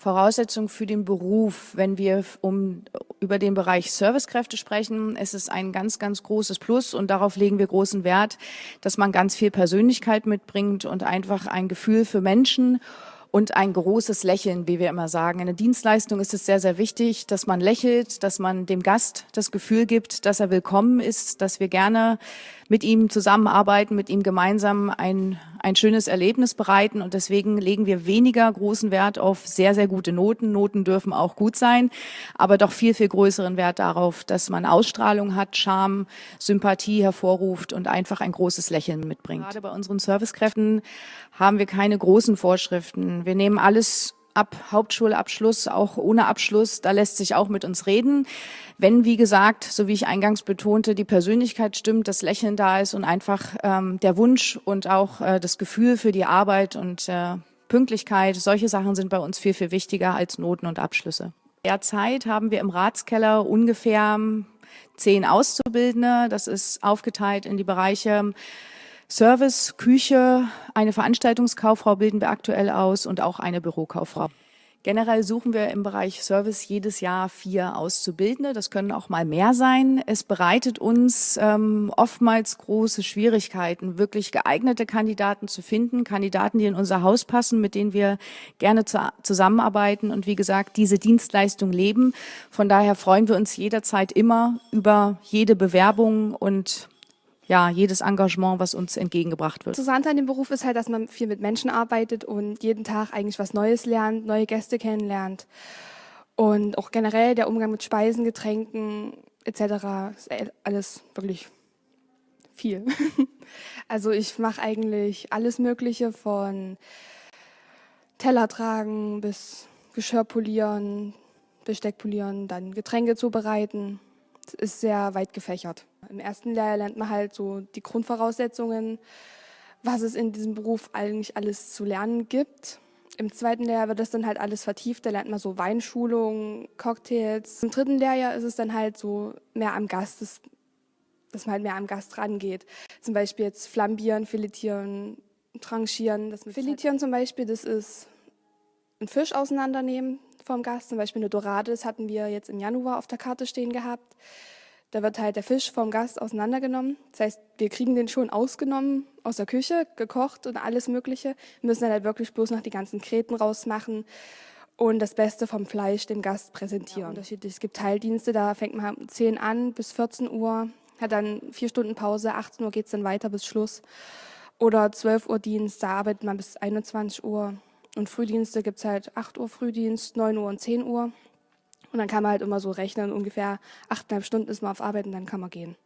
Voraussetzung für den Beruf. Wenn wir um, über den Bereich Servicekräfte sprechen, ist es ein ganz, ganz großes Plus und darauf legen wir großen Wert, dass man ganz viel Persönlichkeit mitbringt und einfach ein Gefühl für Menschen und ein großes Lächeln, wie wir immer sagen. In der Dienstleistung ist es sehr, sehr wichtig, dass man lächelt, dass man dem Gast das Gefühl gibt, dass er willkommen ist, dass wir gerne mit ihm zusammenarbeiten, mit ihm gemeinsam ein, ein schönes Erlebnis bereiten. Und deswegen legen wir weniger großen Wert auf sehr, sehr gute Noten. Noten dürfen auch gut sein, aber doch viel, viel größeren Wert darauf, dass man Ausstrahlung hat, Charme, Sympathie hervorruft und einfach ein großes Lächeln mitbringt. Gerade bei unseren Servicekräften haben wir keine großen Vorschriften. Wir nehmen alles ab Hauptschulabschluss, auch ohne Abschluss, da lässt sich auch mit uns reden. Wenn, wie gesagt, so wie ich eingangs betonte, die Persönlichkeit stimmt, das Lächeln da ist und einfach ähm, der Wunsch und auch äh, das Gefühl für die Arbeit und äh, Pünktlichkeit, solche Sachen sind bei uns viel, viel wichtiger als Noten und Abschlüsse. Derzeit haben wir im Ratskeller ungefähr zehn Auszubildende. Das ist aufgeteilt in die Bereiche Service, Küche, eine Veranstaltungskauffrau bilden wir aktuell aus und auch eine Bürokauffrau. Generell suchen wir im Bereich Service jedes Jahr vier Auszubildende. Das können auch mal mehr sein. Es bereitet uns ähm, oftmals große Schwierigkeiten, wirklich geeignete Kandidaten zu finden, Kandidaten, die in unser Haus passen, mit denen wir gerne zu, zusammenarbeiten und wie gesagt, diese Dienstleistung leben. Von daher freuen wir uns jederzeit immer über jede Bewerbung und ja, jedes Engagement, was uns entgegengebracht wird. Interessant an dem Beruf ist halt, dass man viel mit Menschen arbeitet und jeden Tag eigentlich was Neues lernt, neue Gäste kennenlernt. Und auch generell der Umgang mit Speisen, Getränken etc. ist alles wirklich viel. also ich mache eigentlich alles Mögliche von Teller tragen bis Geschirr polieren, Besteck polieren, dann Getränke zubereiten ist sehr weit gefächert. Im ersten Lehrjahr lernt man halt so die Grundvoraussetzungen, was es in diesem Beruf eigentlich alles zu lernen gibt. Im zweiten Lehrjahr wird das dann halt alles vertieft, da lernt man so Weinschulungen, Cocktails. Im dritten Lehrjahr ist es dann halt so mehr am Gast, dass, dass man halt mehr am Gast rangeht. Zum Beispiel jetzt flambieren, filetieren, tranchieren. Das Filetieren zum Beispiel, das ist einen Fisch auseinandernehmen, vom Gast, zum Beispiel eine Dorade, das hatten wir jetzt im Januar auf der Karte stehen gehabt. Da wird halt der Fisch vom Gast auseinandergenommen. Das heißt, wir kriegen den schon ausgenommen aus der Küche, gekocht und alles Mögliche. Wir müssen dann halt wirklich bloß noch die ganzen Kreten rausmachen und das Beste vom Fleisch dem Gast präsentieren. Ja. Es gibt Teildienste, da fängt man um 10 an bis 14 Uhr, hat dann vier Stunden Pause, 18 Uhr geht es dann weiter bis Schluss. Oder 12 Uhr Dienst, da arbeitet man bis 21 Uhr. Und Frühdienste gibt es halt 8 Uhr Frühdienst, 9 Uhr und 10 Uhr. Und dann kann man halt immer so rechnen, ungefähr achteinhalb Stunden ist man auf Arbeit und dann kann man gehen.